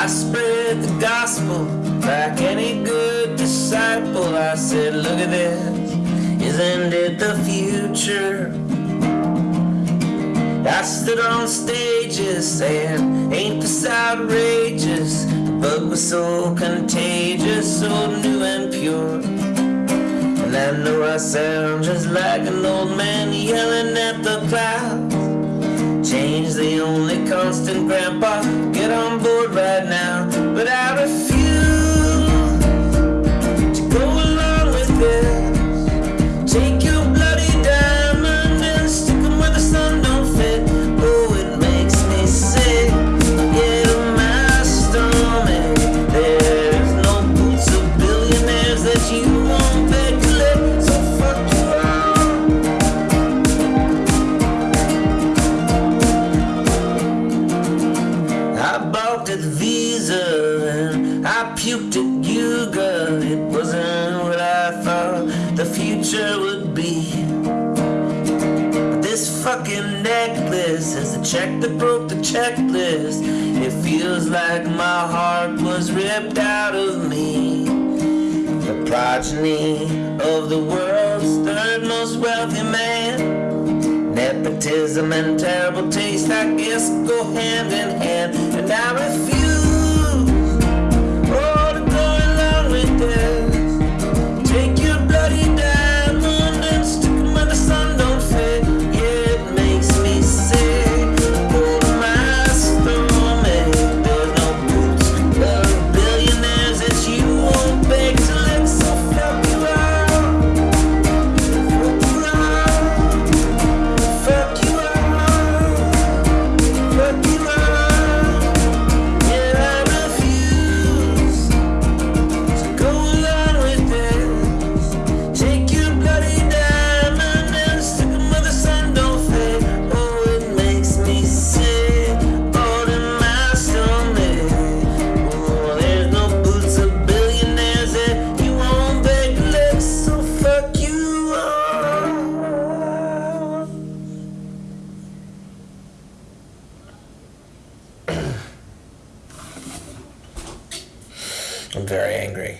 I spread the gospel like any good disciple. I said, Look at this, isn't it the future? I stood on stages saying, Ain't this outrageous? The But was so contagious, so new and pure. And I know I sound just like an old man yelling at the clouds. Change the only constant, Grandpa. I puked at Yuga. It wasn't what I thought the future would be. But this fucking necklace is the check that broke the checklist. It feels like my heart was ripped out of me. The progeny of the world's third most wealthy man. Nepotism and terrible taste, I guess, go hand in hand. And I refuse I'm very angry.